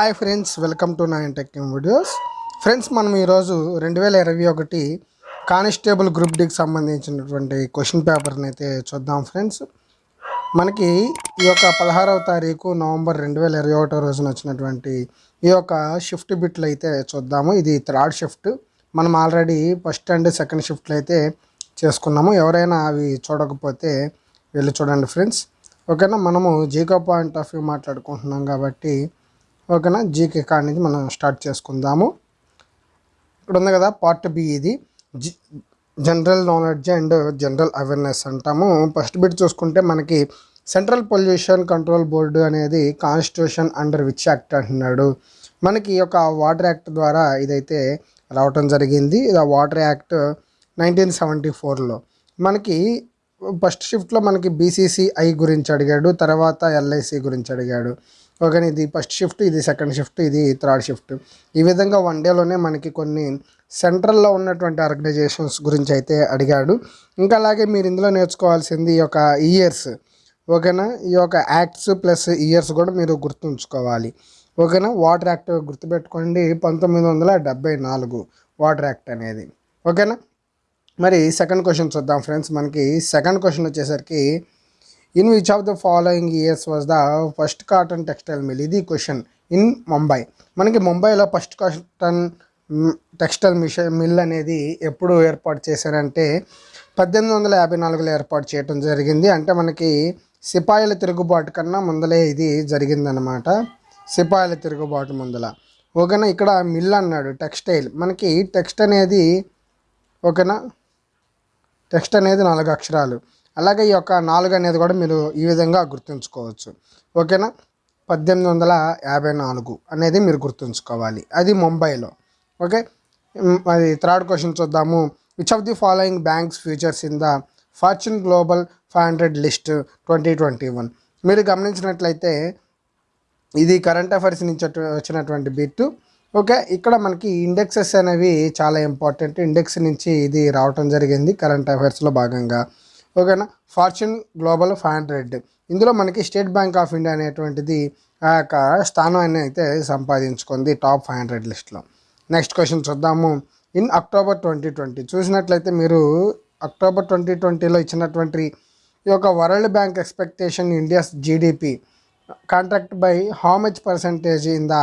Hi friends welcome to nine tech videos. Friends మనం ఈరోజు రెండు వేల ఇరవై ఒకటి కానిస్టేబుల్ గ్రూప్ డికి సంబంధించినటువంటి క్వశ్చన్ పేపర్ని అయితే చూద్దాం ఫ్రెండ్స్. మనకి ఈ యొక్క పదహారవ తారీఖు నవంబర్ రెండు వేల ఇరవై ఒకటో రోజున వచ్చినటువంటి ఈ యొక్క షిఫ్ట్ బిట్లు అయితే చూద్దాము. ఇది థర్డ్ షిఫ్ట్. మనం ఆల్రెడీ ఫస్ట్ అండ్ సెకండ్ షిఫ్ట్లు అయితే చేసుకున్నాము. ఎవరైనా అవి చూడకపోతే వెళ్ళి చూడండి ఫ్రెండ్స్. ఓకేనా? మనము జీకో పాయింట్ ఆఫ్ వ్యూ మాట్లాడుకుంటున్నాం కాబట్టి ఓకేనా? జీకే కాడి నుంచి మనం స్టార్ట్ చేసుకుందాము. ఇక్కడ ఉంది కదా పార్ట్ బి ఇది. G general knowledge and general awareness అంటాము. ఫస్ట్ బిట్ చూసుకుంటే మనకి సెంట్రల్ పొల్యూషన్ కంట్రోల్ బోర్డు అనేది కాన్స్టిట్యూషన్ అండర్ విచ్ యాక్ట్ అంటున్నాడు. మనకి ఒక వాటర్ యాక్ట్ ద్వారా ఇదైతే రావటం జరిగింది. ఇది వాటర్ యాక్ట్ నైన్టీన్ సెవెంటీ ఫోర్లో. మనకి ఫస్ట్ షిఫ్ట్లో మనకి బీసీసీఐ గురించి అడిగాడు తర్వాత ఎల్ఐసి గురించి అడిగాడు. ఓకే ఇది ఫస్ట్ షిఫ్ట్ ఇది సెకండ్ షిఫ్ట్ ఇది థర్డ్ షిఫ్ట్ ఈ విధంగా వన్ డేలోనే మనకి కొన్ని సెంట్రల్లో ఉన్నటువంటి ఆర్గనైజేషన్స్ గురించి అయితే అడిగాడు. ఇంకా అలాగే మీరు ఇందులో నేర్చుకోవాల్సింది ఈ యొక్క ఇయర్స్ ఓకేనా ఈ యొక్క యాక్ట్స్ ప్లస్ ఇయర్స్ కూడా మీరు గుర్తుంచుకోవాలి. ఓకేనా వాటర్ యాక్ట్ గుర్తుపెట్టుకోండి పంతొమ్మిది వందల డెబ్బై నాలుగు వాటర్ యాక్ట్ అనేది. ఓకేనా మరి సెకండ్ క్వశ్చన్ చూద్దాం ఫ్రెండ్స్ మనకి సెకండ్ క్వశ్చన్ వచ్చేసరికి in which of the following years was the first cotton textile mill ఇది క్వశ్చన్ ఇన్ ముంబై మనకి ముంబైలో first cotton textile mission mill అనేది ఎప్పుడు ఏర్పాటు చేశారంటే పద్దెనిమిది వందల యాభై నాలుగులో ఏర్పాటు చేయడం జరిగింది. అంటే మనకి సిపాయిల తిరుగుబాటు కన్నా ముందలే ఇది జరిగిందనమాట సిపాయిల తిరుగుబాటు ముందల. ఓకేనా? ఇక్కడ మిల్ అన్నాడు టెక్స్టైల్ మనకి టెక్స్ట్ అనేది ఓకేనా? టెక్స్ట్ అనేది నాలుగు అక్షరాలు. అలాగే ఈ యొక్క నాలుగు అనేది కూడా మీరు ఈ విధంగా గుర్తుంచుకోవచ్చు. ఓకేనా? పద్దెనిమిది వందల యాభై నాలుగు అనేది మీరు గుర్తుంచుకోవాలి. అది ముంబైలో. ఓకే? మరి థర్డ్ క్వశ్చన్ చూద్దాము. Which of the following banks futures in the fortune global five hundred list twenty twenty one మీరు గమనించినట్లయితే ఇది కరెంట్ అఫైర్స్ నుంచి వచ్చినటువంటి బిట్ ఓకే? ఇక్కడ మనకి ఇండెక్సెస్ అనేవి చాలా ఇంపార్టెంట్ ఇండెక్స్ నుంచి ఇది రావటం జరిగింది కరెంట్ అఫైర్స్లో భాగంగా. ఓకేనా? Fortune global five hundred. ఇందులో మనకి స్టేట్ బ్యాంక్ ఆఫ్ ఇండియా అనేటువంటిది ఆ యొక్క స్థానాన్ని అయితే సంపాదించుకుంది టాప్ ఫైవ్ హండ్రెడ్ లిస్ట్లో నెక్స్ట్ క్వశ్చన్ చూద్దాము. ఇన్ అక్టోబర్ ట్వంటీ ట్వంటీ చూసినట్లయితే మీరు అక్టోబర్ ట్వంటీ ట్వంటీలో ఇచ్చినటువంటి ఈ యొక్క world bank expectation India's GDP contract by how much percentage in the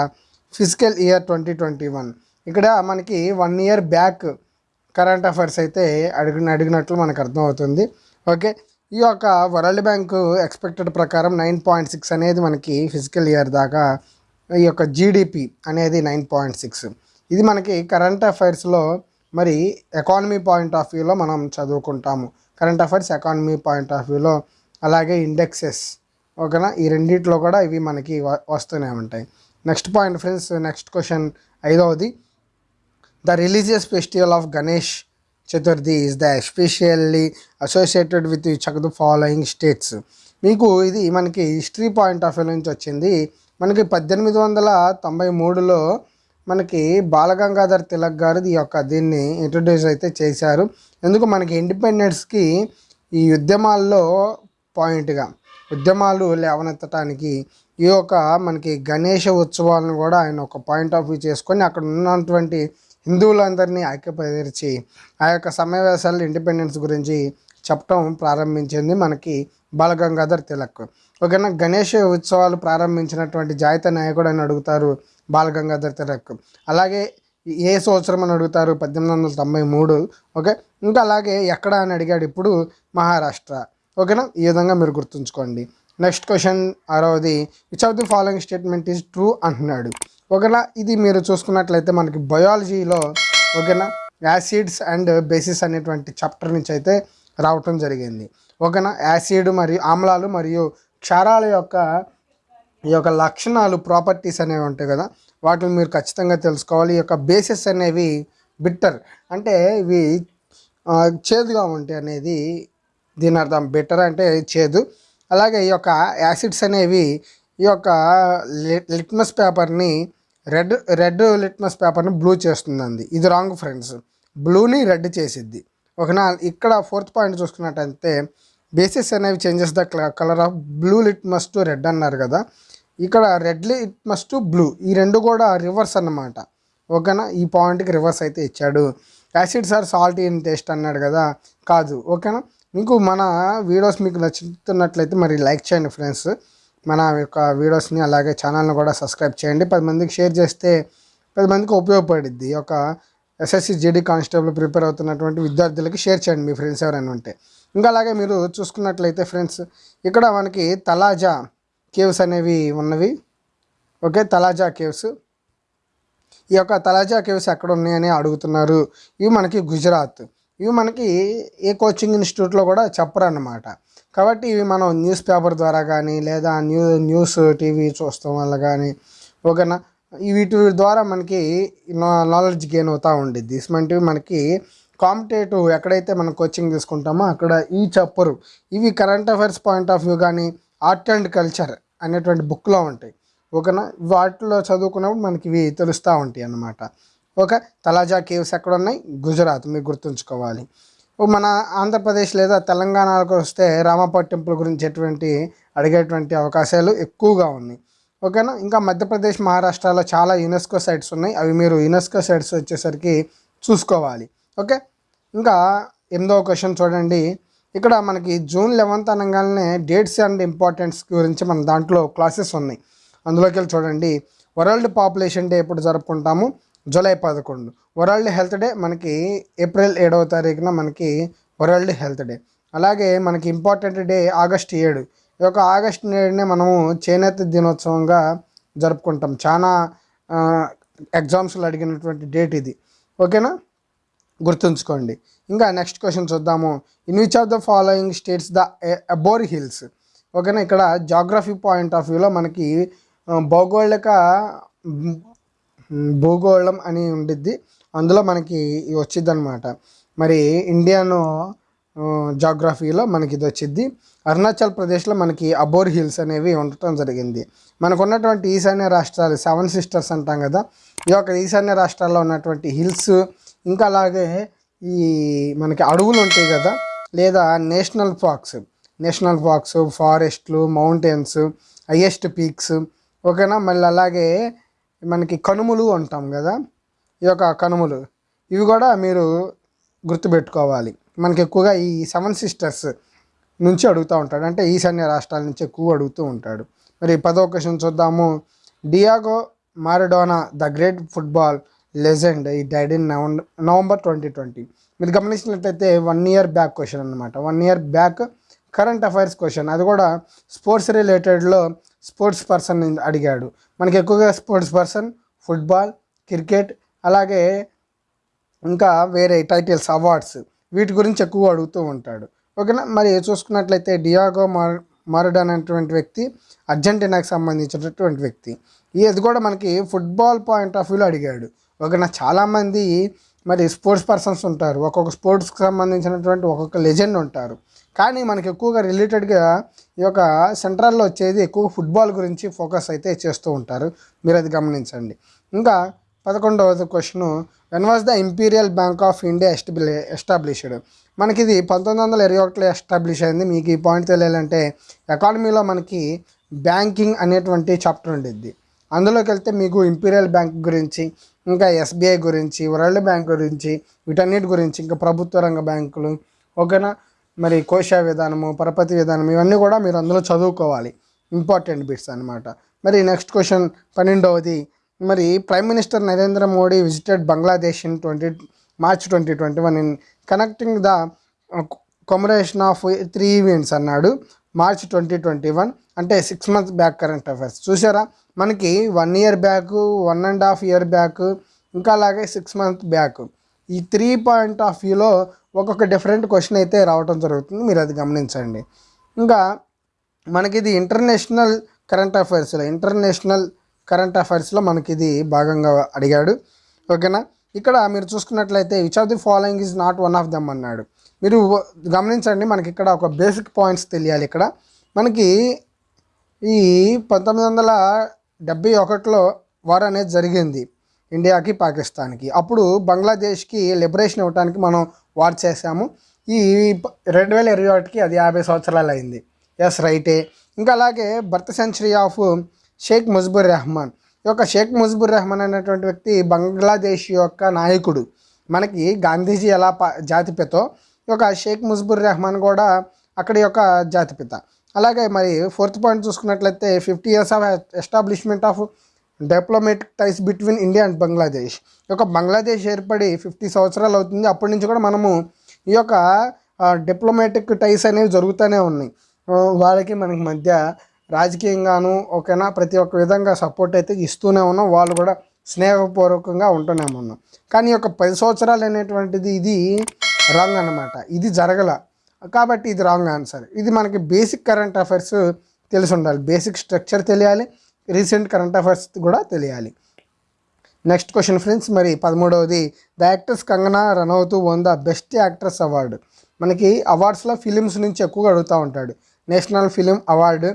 physical year twenty twenty one? ఇక్కడ మనకి one year back current affairs అయితే అడిగిన అడిగినట్లు మనకు అర్థమవుతుంది. ఓకే. ఈ యొక్క వరల్డ్ బ్యాంకు ఎక్స్పెక్టెడ్ ప్రకారం నైన్ పాయింట్ సిక్స్ అనేది మనకి ఫిజికల్ ఇయర్ దాకా ఈ యొక్క జీడిపి అనేది నైన్ పాయింట్ సిక్స్. ఇది మనకి కరెంట్ అఫైర్స్లో మరి ఎకానమీ పాయింట్ ఆఫ్ వ్యూలో మనం చదువుకుంటాము. Current affairs economy point of వ్యూలో అలాగే ఇండెక్సెస్ ఓకేనా? ఈ రెండిట్లో కూడా ఇవి మనకి వ- వస్తూనే ఉంటాయి. Next point friends next question ఐదవది. The religious festival of Ganesh Chaturthi is the especially associated with each of the following states మీకు ఇది మనకి హిస్టరీ పాయింట్ ఆఫ్ వ్యూ నుంచి వచ్చింది. మనకి పద్దెనిమిది వందల తొంభై మూడులో మనకి బాలగంగాధర్ తిలక్ గారు ఈ యొక్క దీన్ని ఇంట్రడ్యూస్ అయితే చేశారు. ఎందుకు మనకి ఇండిపెండెన్స్కి ఈ ఉద్యమాల్లో పాయింట్గా ఉద్యమాలు లేవనెత్తడానికి ఈ యొక్క మనకి గణేష ఉత్సవాలను కూడా ఆయన ఒక పాయింట్ ఆఫ్ వ్యూ చేసుకొని అక్కడ ఉన్నటువంటి హిందువులందరినీ ఐక్యపరిచి ఆ యొక్క సమావేశాలు ఇండిపెండెన్స్ గురించి చెప్పటం ప్రారంభించింది మనకి బాలగంగాధర్ తిలక్. ఓకేనా? గణేష్ ఉత్సవాలు ప్రారంభించినటువంటి జాయిత నాయకుడు అని అడుగుతారు బాలగంగాధర్ తిలక్. అలాగే ఏ సంవత్సరం అని అడుగుతారు? పద్దెనిమిది వందల తొంభై మూడు. ఓకే? ఇంకా అలాగే ఎక్కడ అని అడిగాడు ఇప్పుడు మహారాష్ట్ర. ఓకేనా? ఈ విధంగా మీరు గుర్తుంచుకోండి. నెక్స్ట్ క్వశ్చన్ ఆరవది. Which of the following statement is true అంటున్నాడు. ఓకేనా? ఇది మీరు చూసుకున్నట్లయితే మనకి బయాలజీలో ఓకేనా? యాసిడ్స్ అండ్ బేసిస్ అనేటువంటి చాప్టర్ నుంచి అయితే రావటం జరిగింది. ఓకేనా? యాసిడ్ మరియు ఆమ్లాలు మరియు క్షారాల యొక్క ఈ యొక్క లక్షణాలు ప్రాపర్టీస్ అనేవి ఉంటాయి కదా? వాటిని మీరు ఖచ్చితంగా తెలుసుకోవాలి. ఈ యొక్క బేసిస్ అనేవి బిట్టర్. అంటే ఇవి చేదుగా ఉంటాయి అనేది దీని అర్థం. బిట్టర్ అంటే చేదు. అలాగే ఈ యొక్క యాసిడ్స్ అనేవి ఈ యొక్క లిట్మస్ పేపర్ని రెడ్ రెడ్ లిట్మస్ పేపర్ని బ్లూ చేస్తుందండి ఇది రాంగ్ ఫ్రెండ్స్. బ్లూని రెడ్ చేసిద్ది. ఒకనా ఇక్కడ ఫోర్త్ పాయింట్ చూసుకున్నట్టయితే బేసిస్ అనేవి changes the colour of blue litmus to red అన్నారు కదా. ఇక్కడ రెడ్ లిట్మస్ మస్ట్ బ్లూ ఈ రెండు కూడా రివర్స్ అన్నమాట. ఓకేనా? ఈ పాయింట్కి రివర్స్ అయితే ఇచ్చాడు. Acid sir salt in taste అన్నాడు కదా. కాదు. ఓకేనా? మీకు మన వీడియోస్ మీకు నచ్చుతున్నట్లయితే మరి లైక్ చేయండి ఫ్రెండ్స్. మన యొక్క వీడియోస్ని అలాగే ఛానల్ని కూడా సబ్స్క్రైబ్ చేయండి. పది మందికి షేర్ చేస్తే పది మందికి ఉపయోగపడిద్ది. ఈ యొక్క ఎస్ఎస్సి జీడీ కానిస్టేబుల్ ప్రిపేర్ అవుతున్నటువంటి విద్యార్థులకి షేర్ చేయండి మీ ఫ్రెండ్స్ ఎవరైనా ఉంటే. ఇంకా అలాగే మీరు చూసుకున్నట్లయితే ఫ్రెండ్స్ ఇక్కడ మనకి తలాజా కేవ్స్ అనేవి ఉన్నవి. Okay Talaja caves. ఈ యొక్క తలాజా కేవ్స్ ఎక్కడ ఉన్నాయని అడుగుతున్నారు. ఇవి మనకి గుజరాత్. ఇవి మనకి ఏ కోచింగ్ ఇన్స్టిట్యూట్లో కూడా చెప్పరు అన్నమాట కాబట్టి ఇవి మనం న్యూస్ పేపర్ ద్వారా కానీ లేదా న్యూ న్యూస్ టీవీ చూస్తాం వల్ల కానీ ఓకేనా? వీటి ద్వారా మనకి నాలెడ్జ్ గెయిన్ అవుతూ ఉండేది ఇటువంటివి మనకి కాంపిటేటివ్ ఎక్కడైతే మనం కోచింగ్ తీసుకుంటామో అక్కడ ఈ చెప్పరు ఇవి current affairs point of view కానీ ఆర్ట్ అండ్ కల్చర్ అనేటువంటి బుక్లో ఉంటాయి. ఓకేనా? వాటిలో చదువుకున్నప్పుడు మనకి ఇవి తెలుస్తూ ఉంటాయి అన్నమాట. ఓకే? తలాజా కేవ్స్ ఎక్కడ ఉన్నాయి గుజరాత్. మీరు గుర్తుంచుకోవాలి. మన ఆంధ్రప్రదేశ్ లేదా తెలంగాణకు వస్తే రామప్ప టెంపుల్ గురించి ఎటువంటి అడిగేటువంటి అవకాశాలు ఎక్కువగా ఉన్నాయి. ఓకేనా? ఇంకా మధ్యప్రదేశ్ మహారాష్ట్రలో చాలా యునెస్కో సైట్స్ ఉన్నాయి. అవి మీరు యునెస్కో సైట్స్ వచ్చేసరికి చూసుకోవాలి. ఓకే? ఇంకా ఎనిమిదవ క్వశ్చన్ చూడండి. ఇక్కడ మనకి జూన్ లెవెన్త్ అనగానే డేట్స్ అండ్ ఇంపార్టెన్స్ గురించి మన దాంట్లో క్లాసెస్ ఉన్నాయి. అందులోకి వెళ్ళి చూడండి. వరల్డ్ పాపులేషన్ డే ఎప్పుడు జరుపుకుంటాము? జూలై పదకొండు. వరల్డ్ హెల్త్ డే మనకి ఏప్రిల్ ఏడవ తారీఖున మనకి వరల్డ్ హెల్త్ డే. అలాగే మనకి ఇంపార్టెంట్ డే ఆగస్ట్ ఏడు. ఈ యొక్క ఆగస్ట్ ఏడునే మనము చేనేత దినోత్సవంగా జరుపుకుంటాం. చాలా ఎగ్జామ్స్లో అడిగినటువంటి డేట్ ఇది. ఓకేనా? గుర్తుంచుకోండి. ఇంకా నెక్స్ట్ క్వశ్చన్ చూద్దాము. In which of the following states the Abor hills ఓకేనా? ఇక్కడ జాగ్రఫీ పాయింట్ ఆఫ్ వ్యూలో మనకి భౌగోళిక భూగోళం అని ఉండిద్ది. అందులో మనకి వచ్చింది అనమాట మరి ఇండియన్ జాగ్రఫీలో మనకి ఇది వచ్చింది అరుణాచల్ ప్రదేశ్లో మనకి అబోర్ హిల్స్ అనేవి ఉండటం జరిగింది. మనకు ఉన్నటువంటి ఈశాన్య రాష్ట్రాలు సెవెన్ సిస్టర్స్ అంటాం కదా. ఈ యొక్క ఈశాన్య రాష్ట్రాల్లో ఉన్నటువంటి హిల్స్ ఇంకా అలాగే ఈ మనకి అడవులు ఉంటాయి కదా. లేదా నేషనల్ పార్క్స్. నేషనల్ పార్క్స్ ఫారెస్ట్లు మౌంటైన్స్ హయ్యెస్ట్ పీక్స్ ఓకేనా? మళ్ళీ అలాగే మనకి కనుమలు అంటాం కదా ఈ యొక్క కనుమలు. ఇవి కూడా మీరు గుర్తుపెట్టుకోవాలి. మనకి ఎక్కువగా ఈ సెవెన్ సిస్టర్స్ నుంచి అడుగుతూ ఉంటాడు. అంటే ఈశాన్య రాష్ట్రాల నుంచి ఎక్కువ అడుగుతూ ఉంటాడు. మరి పదో క్వశ్చన్ చూద్దాము. Diego Maradona the great football legend ఈ died in November twenty twenty. మీరు గమనించినట్లయితే వన్ ఇయర్ బ్యాక్ క్వశ్చన్ అనమాట one year back current affairs question. అది కూడా స్పోర్ట్స్ రిలేటెడ్లో స్పోర్ట్స్ పర్సన్ అడిగాడు. మనకి ఎక్కువగా స్పోర్ట్స్ పర్సన్ ఫుట్బాల్ క్రికెట్ అలాగే ఇంకా వేరే టైటిల్స్ అవార్డ్స్ వీటి గురించి ఎక్కువ అడుగుతూ ఉంటాడు. ఓకేనా? మరి చూసుకున్నట్లయితే డియాగో మార్ మారడ్ అనేటువంటి వ్యక్తి అర్జెంటీనాకి సంబంధించినటువంటి వ్యక్తి. ఇది కూడా మనకి ఫుట్బాల్ పాయింట్ ఆఫ్ వ్యూలో అడిగాడు. ఓకేనా? చాలామంది మరి స్పోర్ట్స్ పర్సన్స్ ఉంటారు. ఒక్కొక్క స్పోర్ట్స్కి సంబంధించినటువంటి ఒక్కొక్క లెజెండ్ ఉంటారు. కానీ మనకి ఎక్కువగా రిలేటెడ్గా ఈ యొక్క సెంట్రల్లో వచ్చేది ఎక్కువ ఫుట్బాల్ గురించి ఫోకస్ అయితే చేస్తూ ఉంటారు. మీరు అది గమనించండి. ఇంకా పదకొండవది question when was the imperial bank of India establish established మనకి ఇది పంతొమ్మిది వందల ఇరవై ఒకటిలో ఎస్టాబ్లిష్ అయింది. మీకు ఈ పాయింట్ తెలియాలంటే ఎకానమీలో మనకి బ్యాంకింగ్ అనేటువంటి చాప్టర్ ఉండేది అందులోకి వెళ్తే మీకు ఇంపీరియల్ బ్యాంక్ గురించి ఇంకా ఎస్బీఐ గురించి వరల్డ్ బ్యాంక్ గురించి వీటన్నిటి గురించి ఇంకా ప్రభుత్వ రంగ బ్యాంకులు ఓకేనా? మరి కోశ విధానము పరపతి విధానం ఇవన్నీ కూడా మీరు అందులో చదువుకోవాలి. ఇంపార్టెంట్ బిట్స్ అన్నమాట. మరి నెక్స్ట్ క్వశ్చన్ పన్నెండవది. మరి prime minister Narendra Modi visited Bangladesh in twenty March twenty twenty one in connecting the commemoration of three events అన్నాడు. మార్చ్ ట్వంటీ ట్వంటీ వన్ అంటే six months back current affairs చూసారా మనకి one year back one and half year back ఇంకా అలాగే six month back ఈ three point of వ్యూలో ఒక్కొక్క different question అయితే రావడం జరుగుతుంది. మీరు అది గమనించండి. ఇంకా మనకి ఇది ఇంటర్నేషనల్ కరెంట్ అఫైర్స్లో ఇంటర్నేషనల్ కరెంట్ అఫైర్స్లో మనకి ఇది భాగంగా అడిగాడు. ఓకేనా ఇక్కడ మీరు చూసుకున్నట్లయితే which of the following is not one of them అన్నాడు. మీరు గమనించండి మనకి ఇక్కడ ఒక బేసిక్ పాయింట్స్ తెలియాలి ఇక్కడ. మనకి ఈ పంతొమ్మిది వందల డెబ్బై ఒకటిలో వార్ అనేది జరిగింది. ఇండియాకి పాకిస్తాన్కి. అప్పుడు బంగ్లాదేశ్కి లిబరేషన్ ఇవ్వడానికి మనం వార్ చేసాము ఈ రెండు వేల ఇరవై ఒకటికి అది యాభై సంవత్సరాలు అయింది. ఎస్ రైటే. ఇంకా అలాగే birth century of Sheikh Mujibur Rahman. ఈ యొక్క షేక్ ముజ్బుర్ రెహమాన్ అనేటువంటి వ్యక్తి బంగ్లాదేశ్ యొక్క నాయకుడు. మనకి గాంధీజీ ఎలా పా జాతిపితో ఈ యొక్క షేక్ ముజ్బుర్ రెహమాన్ కూడా అక్కడి యొక్క జాతిపిత అలాగే మరి ఫోర్త్ పాయింట్ చూసుకున్నట్లయితే fifty years of establishment of diplomatic ties between India and Bangladesh ఈ యొక్క బంగ్లాదేశ్ ఏర్పడి ఫిఫ్టీ సంవత్సరాలు అవుతుంది. అప్పటి నుంచి కూడా మనము ఈ యొక్క డిప్లొమాటిక్ టైస్ అనేవి జరుగుతూనే ఉన్నాయి. వాళ్ళకి మనకి మధ్య రాజకీయంగాను ఓకేనా ప్రతి ఒక్క విధంగా సపోర్ట్ అయితే ఇస్తూనే ఉన్నాం. వాళ్ళు కూడా స్నేహపూర్వకంగా ఉంటూనే ఉన్నాం. కానీ ఈ యొక్క పది సంవత్సరాలు అనేటువంటిది ఇది రాంగ్ అన్నమాట. ఇది జరగల. కాబట్టి ఇది రాంగ్ ఆన్సర్ ఇది మనకి బేసిక్ కరెంట్ అఫైర్స్ తెలిసి ఉండాలి బేసిక్ స్ట్రక్చర్ తెలియాలి. రీసెంట్ కరెంట్ అఫైర్స్ కూడా తెలియాలి. నెక్స్ట్ క్వశ్చన్ ఫ్రెండ్స్ మరి పదమూడవది the actress Kangana Ranaut won the best actress award మనకి అవార్డ్స్లో ఫిలిమ్స్ నుంచి ఎక్కువగా అడుగుతూ ఉంటాడు. National film award.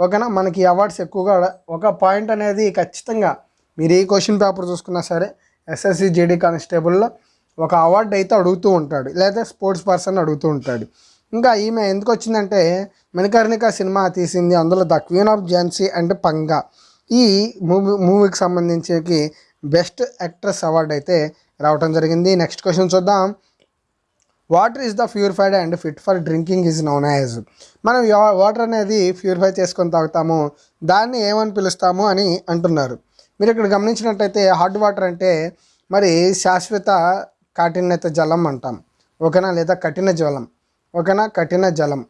ఓకేనా? మనకి అవార్డ్స్ ఎక్కువగా ఒక పాయింట్ అనేది ఖచ్చితంగా మీరు ఏ క్వశ్చన్ పేపర్ చూసుకున్నా సరే ఎస్ఎస్సి జేడీ కానిస్టేబుల్లో ఒక అవార్డు అయితే అడుగుతూ ఉంటాడు. లేదా స్పోర్ట్స్ పర్సన్ అడుగుతూ ఉంటాడు. ఇంకా ఈమె ఎందుకు వచ్చిందంటే మణికర్ణిక సినిమా తీసింది అందులో the queen of Jhansi and Panga. ఈ మూవీ మూవీకి సంబంధించి బెస్ట్ యాక్ట్రెస్ అవార్డు అయితే రావటం జరిగింది. నెక్స్ట్ క్వశ్చన్ చూద్దాం. Water is the purified and fit for drinking is known as? మనం వాటర్ అనేది ప్యూరిఫై చేసుకొని తాగుతాము. దాన్ని ఏమని పిలుస్తాము అని అంటున్నారు. మీరు ఇక్కడ గమనించినట్టయితే హాట్ వాటర్ అంటే మరి శాశ్వత కాఠిన్యత జలం అంటాం. ఓకేనా? లేదా కఠిన జలం ఓకేనా? కఠిన జలం.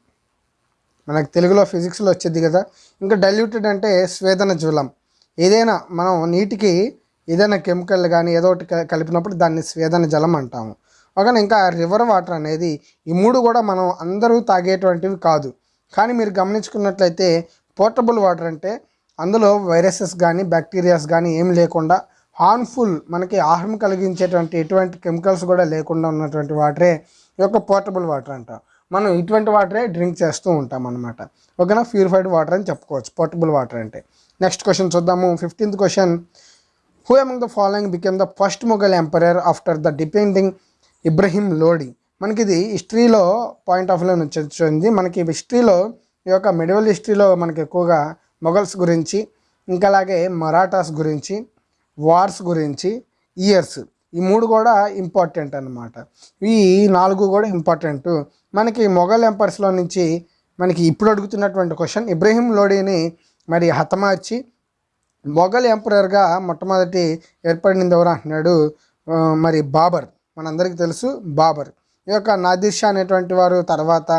మనకు తెలుగులో ఫిజిక్స్లో వచ్చేది కదా. ఇంకా డైల్యూటెడ్ అంటే స్వేదన జలం. ఏదైనా మనం నీటికి ఏదైనా కెమికల్ కానీ ఏదో ఒకటి క- కలిపినప్పుడు దాన్ని స్వేదన జలం అంటాము. ఓకేనా ఇంకా రివర్ వాటర్ అనేది ఈ మూడు కూడా మనం అందరూ తాగేటువంటివి కాదు. కానీ మీరు గమనించుకున్నట్లయితే పోర్టబుల్ వాటర్ అంటే అందులో వైరసెస్ కానీ బ్యాక్టీరియాస్ కానీ ఏం లేకుండా హార్మ్ఫుల్ మనకి ఆహారం కలిగించేటువంటి ఎటువంటి కెమికల్స్ కూడా లేకుండా ఉన్నటువంటి వాటరే ఈ యొక్క పోర్టబుల్ వాటర్ అంటాం. మనం ఇటువంటి వాటరే డ్రింక్ చేస్తూ ఉంటాం అనమాట ఓకేనా? ప్యూరిఫైడ్ వాటర్ అని చెప్పుకోవచ్చు. పోర్టబుల్ వాటర్ అంటే. నెక్స్ట్ క్వశ్చన్ చూద్దాము. Fifteenth question who among the following became the first Mughal emperor after the depending Ibrahim Lodi మనకి ఇది హిస్టరీలో పాయింట్ ఆఫ్ వ్యూ నుంచి వచ్చింది. మనకి హిస్టరీలో ఈ యొక్క మెడివల్ హిస్టరీలో మనకి ఎక్కువగా మొఘల్స్ గురించి ఇంకా అలాగే మరాఠాస్ గురించి వార్స్ గురించి ఇయర్స్ ఈ మూడు కూడా ఇంపార్టెంట్ అన్నమాట. ఈ నాలుగు కూడా ఇంపార్టెంట్ మనకి మొఘల్ ఎంపర్స్లో నుంచి మనకి ఇప్పుడు అడుగుతున్నటువంటి క్వశ్చన్ ఇబ్రహీం లోడీని మరి హతమార్చి మొఘల్ ఎంపరర్గా మొట్టమొదటి ఏర్పడింది ఎవరు అంటున్నాడు? మరి బాబర్. మనందరికీ తెలుసు బాబర్. ఈ యొక్క నాదిర్ షా అనేటువంటి వారు తర్వాత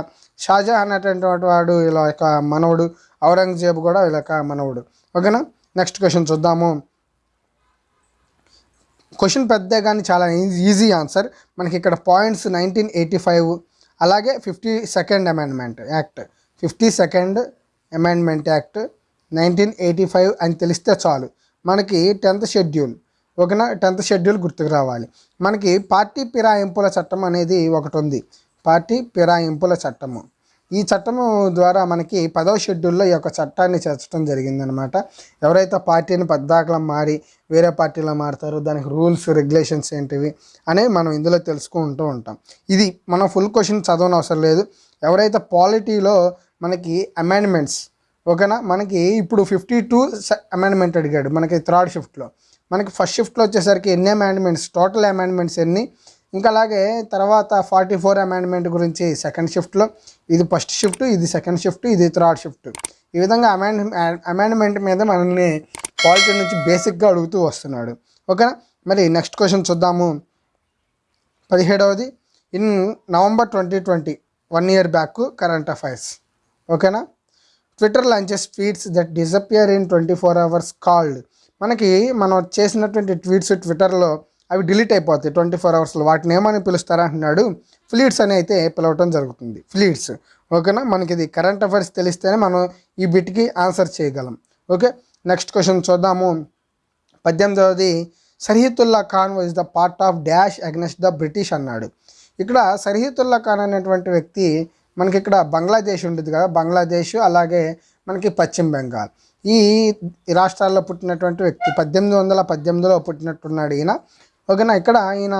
షాజహాన్ అనేటువంటి వాడు ఇలా యొక్క మనవడు ఔరంగజేబు కూడా వీళ్ళ యొక్క మనవడు. ఓకేనా? నెక్స్ట్ క్వశ్చన్ చూద్దాము. క్వశ్చన్ పెద్ద కానీ చాలా ఈజీ ఆన్సర్. మనకి ఇక్కడ పాయింట్స్ నైన్టీన్ ఎయిటీ ఫైవ్ అలాగే fifty second amendment act. Fifty second amendment act nineteen eighty five అని తెలిస్తే చాలు. మనకి టెన్త్ షెడ్యూల్. ఓకేనా టెన్త్ షెడ్యూల్ గుర్తుకు రావాలి. మనకి పార్టీ పిరాయింపుల చట్టం అనేది ఒకటి ఉంది పార్టీ పిరాయింపుల చట్టము. ఈ చట్టము ద్వారా మనకి పదవ షెడ్యూల్లో ఈ యొక్క చట్టాన్ని చేర్చడం జరిగిందనమాట. ఎవరైతే పార్టీని పద్దాకలం మారి వేరే పార్టీలో మారుతారో దానికి రూల్స్ రెగ్యులేషన్స్ ఏంటివి అనేవి మనం ఇందులో తెలుసుకుంటూ ఉంటాం. ఇది మనం ఫుల్ క్వశ్చన్ చదవనవసరం అవసరం లేదు. ఎవరైతే పాలిటీలో మనకి అమెండ్మెంట్స్ ఓకేనా? మనకి ఇప్పుడు ఫిఫ్టీ టూ అమెండ్మెంట్ అడిగాడు మనకి థర్డ్ షిఫ్ట్లో. మనకి ఫస్ట్ షిఫ్ట్లో వచ్చేసరికి ఎన్ని అమెండ్మెంట్స్ టోటల్ అమెండ్మెంట్స్ ఎన్ని? ఇంకా అలాగే తర్వాత ఫార్టీ ఫోర్ అమెండ్మెంట్ గురించి సెకండ్ షిఫ్ట్లో ఇది ఫస్ట్ షిఫ్ట్ ఇది సెకండ్ షిఫ్ట్ ఇది థర్డ్ షిఫ్ట్. ఈ విధంగా అమెండ్ అమెండ్మెంట్ మీద మనల్ని పాలిటీ నుంచి బేసిక్గా అడుగుతూ వస్తున్నాడు. ఓకేనా? మరి నెక్స్ట్ క్వశ్చన్ చూద్దాము. పదిహేడవది in November twenty twenty one year back current affairs. ఓకేనా? Twitter launches tweets that disappear in twenty four hours called. మనకి మనం చేసినటువంటి ట్వీట్స్ ట్విట్టర్లో అవి డిలీట్ అయిపోతాయి ట్వంటీ ఫోర్ అవర్స్లో. వాటిని ఏమని పిలుస్తారా అంటున్నాడు. ఫ్లీట్స్ అని అయితే పిలవటం జరుగుతుంది. ఫ్లీట్స్ ఓకేనా? మనకి ఇది కరెంట్ అఫైర్స్ తెలిస్తేనే మనం ఈ బిట్కి ఆన్సర్ చేయగలం. ఓకే? నెక్స్ట్ క్వశ్చన్ చూద్దాము. పద్దెనిమిదవది Sarihatullah Khan was the part of dash against the British అన్నాడు. ఇక్కడ సరిహతుల్లా ఖాన్ అనేటువంటి వ్యక్తి మనకి ఇక్కడ బంగ్లాదేశ్ ఉంటుంది కదా. బంగ్లాదేశ్ అలాగే మనకి పశ్చిమ బెంగాల్. ఈ రాష్ట్రాల్లో పుట్టినటువంటి వ్యక్తి పద్దెనిమిది వందల పద్దెనిమిదిలో పుట్టినట్టున్నాడు ఈయన. ఓకేనా? ఇక్కడ ఈయన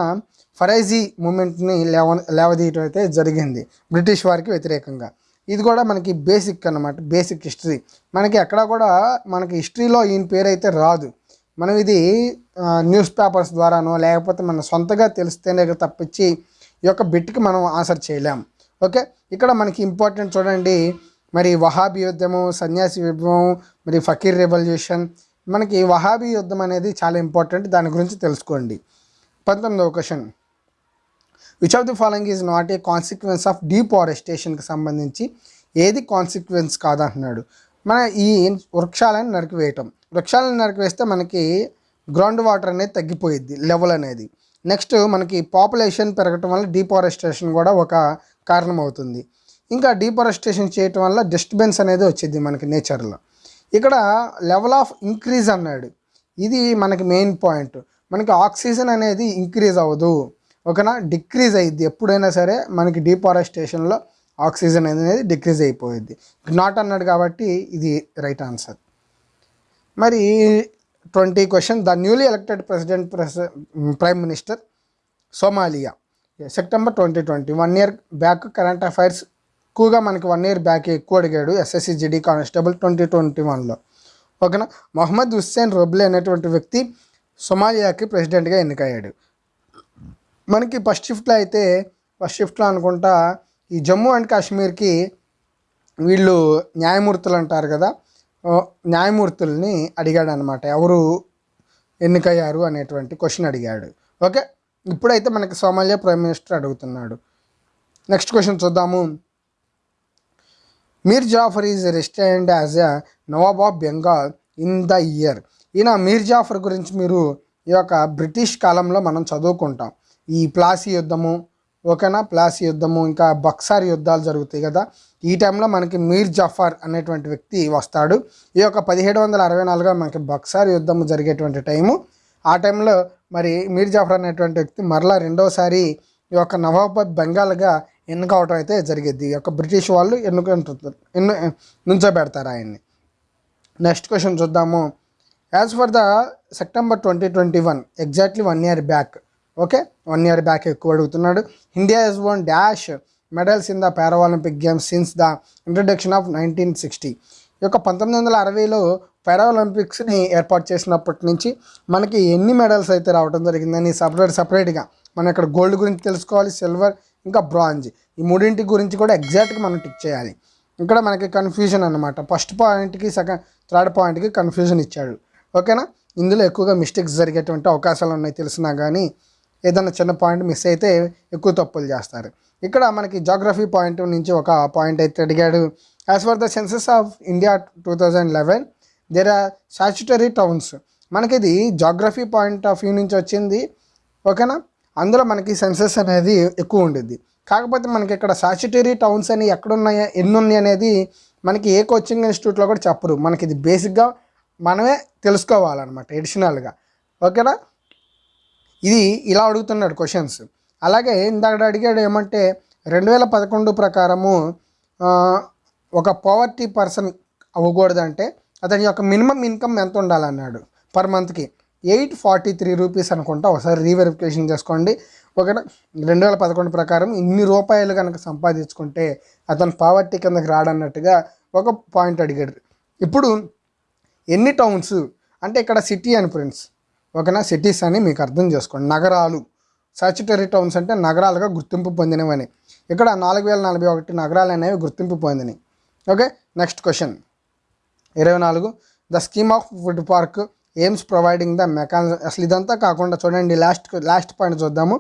ఫరైజీ మూమెంట్ని లేవ లేవదీయటం అయితే జరిగింది బ్రిటిష్ వారికి వ్యతిరేకంగా. ఇది కూడా మనకి బేసిక్ అన్నమాట బేసిక్ హిస్టరీ. మనకి ఎక్కడ కూడా మనకి హిస్టరీలో ఈయన పేరు అయితే రాదు. మనం ఇది న్యూస్ పేపర్స్ ద్వారానో లేకపోతే మన సొంతగా తెలిస్తేనే తప్పించి ఈ యొక్క బిట్కి మనం ఆన్సర్ చేయలేం. ఓకే? ఇక్కడ మనకి ఇంపార్టెంట్ చూడండి. మరి వహాబీ యుద్ధము సన్యాసి విప్లవం మరి ఫకీర్ రెవల్యూషన్. మనకి వహాబీ యుద్ధం అనేది చాలా ఇంపార్టెంట్ దాని గురించి తెలుసుకోండి. పంతొమ్మిదవ question. Which of the following is not a consequence of డీఫారెస్టేషన్కి సంబంధించి ఏది కాన్సిక్వెన్స్ కాదంటున్నాడు. మన ఈ వృక్షాలను నరికివేయటం. వృక్షాలను నరికివేస్తే మనకి గ్రౌండ్ వాటర్ అనేది తగ్గిపోయిద్ది లెవెల్ అనేది. నెక్స్ట్ మనకి పాపులేషన్ పెరగటం వల్ల డీఫారెస్టేషన్ కూడా ఒక కారణం అవుతుంది ఇంకా డీఫారెస్టేషన్ చేయటం వల్ల డిస్టర్బెన్స్ అనేది వచ్చింది మనకి నేచర్లో ఇక్కడ లెవెల్ ఆఫ్ ఇంక్రీజ్ అన్నాడు. ఇది మనకి మెయిన్ పాయింట్ మనకి ఆక్సిజన్ అనేది ఇంక్రీజ్ అవ్వదు. ఓకేనా డిక్రీజ్ అయ్యిద్ది ఎప్పుడైనా సరే మనకి డీఫారెస్టేషన్లో ఆక్సిజన్ అనేది డిక్రీజ్ అయిపోయింది నాట్ అన్నాడు కాబట్టి ఇది రైట్ ఆన్సర్. మరి twenty question. The newly elected president press prime minister Somalia. September twenty twenty. One year back current affairs ఎక్కువగా మనకి వన్ ఇయర్ బ్యాక్ ఎక్కువ అడిగాడు SSC GD constable twenty twenty వన్లో. ఓకేనా మొహమ్మద్ హుస్సేన్ రొబ్లే అనేటువంటి వ్యక్తి సొమాలియాకి ప్రెసిడెంట్గా ఎన్నికయ్యాడు. మనకి ఫస్ట్ షిఫ్ట్లో అయితే ఫస్ట్ షిఫ్ట్లో అనుకుంటా ఈ జమ్మూ అండ్ కాశ్మీర్కి వీళ్ళు న్యాయమూర్తులు అంటారు కదా న్యాయమూర్తుల్ని అడిగాడు అనమాట ఎవరు ఎన్నికయ్యారు అనేటువంటి క్వశ్చన్ అడిగాడు. ఓకే? ఇప్పుడైతే మనకి సోమాలియా ప్రైమ్ మినిస్టర్ అడుగుతున్నాడు. నెక్స్ట్ క్వశ్చన్ చూద్దాము. Mir Jafar is రెస్టైన్డ్ as a Nawab of Bengal in the year. ఈయన మీర్ జాఫర్ గురించి మీరు ఈ యొక్క బ్రిటిష్ కాలంలో మనం చదువుకుంటాం. ఈ ప్లాసీ యుద్ధము ఓకేనా? ప్లాసీ యుద్ధము ఇంకా బక్సార్ యుద్ధాలు జరుగుతాయి కదా? ఈ టైంలో మనకి మీర్ జాఫర్ అనేటువంటి వ్యక్తి వస్తాడు. ఈ యొక్క పదిహేడు వందల అరవై నాలుగులో మనకి బక్సార్ యుద్ధం జరిగేటువంటి టైము. ఆ టైంలో మరి మీర్ జాఫర్ అనేటువంటి వ్యక్తి మరలా రెండోసారి ఈ యొక్క నవాబ్ బెంగాల్గా ఎన్నుకోవటం అయితే జరిగేది ఈ యొక్క బ్రిటిష్ వాళ్ళు ఎన్నుకుంటారు ఎన్ను నుంచోబెడతారు ఆయన్ని. నెక్స్ట్ క్వశ్చన్ చూద్దాము. As for the September twenty twenty one exactly one year back okay one year back ఎక్కువ అడుగుతున్నాడు. India is one dash medals in the Paralympic games since the introduction of nineteen sixty ఈ యొక్క పంతొమ్మిది వందల అరవైలో పారాలింపిక్స్ని ఏర్పాటు చేసినప్పటి నుంచి మనకి ఎన్ని మెడల్స్ అయితే రావడం జరిగిందని సపరేట్ సపరేట్గా మనం ఇక్కడ గోల్డ్ గురించి తెలుసుకోవాలి సిల్వర్ ఇంకా బ్రాంజ్ ఈ మూడింటి గురించి కూడా ఎగ్జాక్ట్గా మనం టిక్ చేయాలి. ఇక్కడ మనకి కన్ఫ్యూజన్ అనమాట ఫస్ట్ పాయింట్కి సెకండ్ థర్డ్ పాయింట్కి కన్ఫ్యూజన్ ఇచ్చాడు. ఓకేనా? ఇందులో ఎక్కువగా మిస్టేక్స్ జరిగేటువంటి అవకాశాలు ఉన్నాయి తెలిసినా కానీ ఏదైనా చిన్న పాయింట్ మిస్ అయితే ఎక్కువ తప్పులు చేస్తారు. ఇక్కడ మనకి జాగ్రఫీ పాయింట్ నుంచి ఒక పాయింట్ అయితే అడిగాడు. As for the census of India two thousand eleven there are statutory towns మనకి ఇది జాగ్రఫీ పాయింట్ ఆఫ్ వ్యూ నుంచి వచ్చింది. ఓకేనా? అందులో మనకి సెన్సెస్ అనేది ఎక్కువ ఉండేది కాకపోతే మనకి ఇక్కడ స్టాచ్యుటరీ టౌన్స్ అని ఎక్కడున్నాయా ఎన్ని ఉన్నాయి అనేది మనకి ఏ కోచింగ్ ఇన్స్టిట్యూట్లో కూడా చెప్పరు. మనకి ఇది బేసిక్గా మనమే తెలుసుకోవాలన్నమాట ఎడిషనల్గా ఓకేనా? ఇది ఇలా అడుగుతున్నాడు క్వశ్చన్స్ అలాగే ఇందాక అడిగాడు ఏమంటే రెండు వేల పదకొండు ప్రకారము ఒక పవర్టీ పర్సన్ అవ్వకూడదంటే అతని యొక్క మినిమం ఇన్కమ్ ఎంత ఉండాలన్నాడు పర్ మంత్కి ఎయిట్ ఫార్టీ త్రీ రూపీస్ అనుకుంటా ఒకసారి రీవెరిఫికేషన్ చేసుకోండి. ఓకేనా? రెండు వేల పదకొండు ప్రకారం ఇన్ని రూపాయలు కనుక సంపాదించుకుంటే అతను పావర్టీ కిందకి రాడన్నట్టుగా ఒక పాయింట్ అడిగాడు. ఇప్పుడు ఎన్ని టౌన్స్ అంటే ఇక్కడ సిటీ అని ఫ్రెండ్స్ ఓకేనా? సిటీస్ అని మీకు అర్థం చేసుకోండి. నగరాలు. సాచుటరీ టౌన్స్ అంటే నగరాలుగా గుర్తింపు పొందినవని. ఇక్కడ నాలుగు వేల నలభై ఒకటి నగరాలు అనేవి గుర్తింపు పొందినవి ఓకే? నెక్స్ట్ క్వశ్చన్ ఇరవై నాలుగు. The scheme of food park aims providing the mechanism అసలు ఇదంతా కాకుండా చూడండి లాస్ట్ లాస్ట్ పాయింట్ చూద్దాము.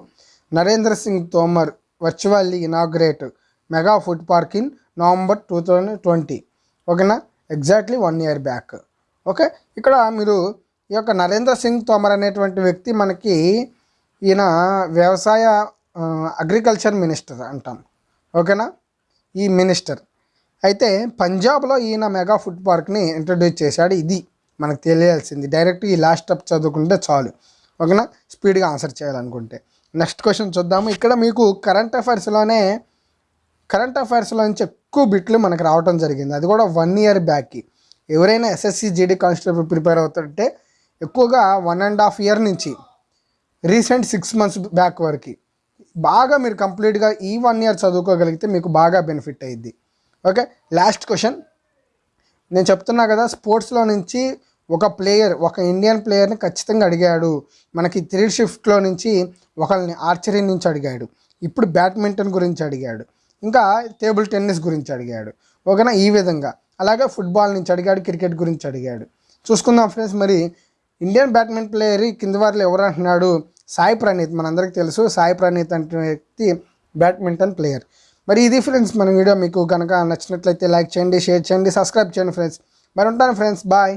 Narendra Singh Tomar virtually inaugurate mega food park in November two thousand twenty ఓకేనా? Exactly one year back okay? ఇక్కడ మీరు ఈ యొక్క నరేంద్ర సింగ్ తోమర్ అనేటువంటి వ్యక్తి మనకి ఈయన వ్యవసాయ అగ్రికల్చర్ మినిస్టర్ అంటాం. ఓకేనా? ఈ మినిస్టర్. అయితే పంజాబ్లో ఈయన మెగా ఫుడ్ పార్క్ని ఇంట్రడ్యూస్ చేశాడు. ఇది మనకు తెలియాల్సింది. డైరెక్ట్ ఈ లాస్ట్ స్టెప్ చదువుకుంటే చాలు. ఓకేనా? స్పీడ్గా ఆన్సర్ చేయాలనుకుంటే. నెక్స్ట్ క్వశ్చన్ చూద్దాము. ఇక్కడ మీకు కరెంట్ అఫైర్స్లోనే కరెంట్ అఫైర్స్లో నుంచి ఎక్కువ బిట్లు మనకు రావటం జరిగింది. అది కూడా వన్ ఇయర్ బ్యాక్కి ఎవరైనా ఎస్ఎస్సి జీడీ కానిస్టేబుల్ ప్రిపేర్ అవుతుంటే ఎక్కువగా వన్ అండ్ హాఫ్ ఇయర్ నుంచి రీసెంట్ సిక్స్ మంత్స్ బ్యాక్ వరకు బాగా మీరు కంప్లీట్గా ఈ వన్ ఇయర్ చదువుకోగలిగితే మీకు బాగా బెనిఫిట్ అయ్యిద్ది. ఓకే లాస్ట్ క్వశ్చన్ నేను చెప్తున్నా కదా స్పోర్ట్స్లో నుంచి ఒక ప్లేయర్ ఒక ఇండియన్ ప్లేయర్ని ఖచ్చితంగా అడిగాడు. మనకి త్రీ షిఫ్ట్లో నుంచి ఒకరిని ఆర్చరీ నుంచి అడిగాడు. ఇప్పుడు బ్యాడ్మింటన్ గురించి అడిగాడు. ఇంకా టేబుల్ టెన్నిస్ గురించి అడిగాడు. ఓకేనా ఈ విధంగా. అలాగే ఫుట్బాల్ నుంచి అడిగాడు క్రికెట్ గురించి అడిగాడు. చూసుకుందాం ఫ్రెండ్స్ మరి ఇండియన్ బ్యాడ్మింటన్ ప్లేయర్ కింది వారిలో ఎవరు అంటున్నాడు? సాయి ప్రణీత్. మనందరికీ తెలుసు సాయి ప్రణీత్ అంటే వ్యక్తి బ్యాడ్మింటన్ ప్లేయర్ మరి ఇది ఫ్రెండ్స్ మన వీడియో మీకు కనుక నచ్చినట్లయితే లైక్ చేయండి షేర్ చేయండి సబ్స్క్రైబ్ చేయండి ఫ్రెండ్స్ మరి ఉంటాను ఫ్రెండ్స్ బాయ్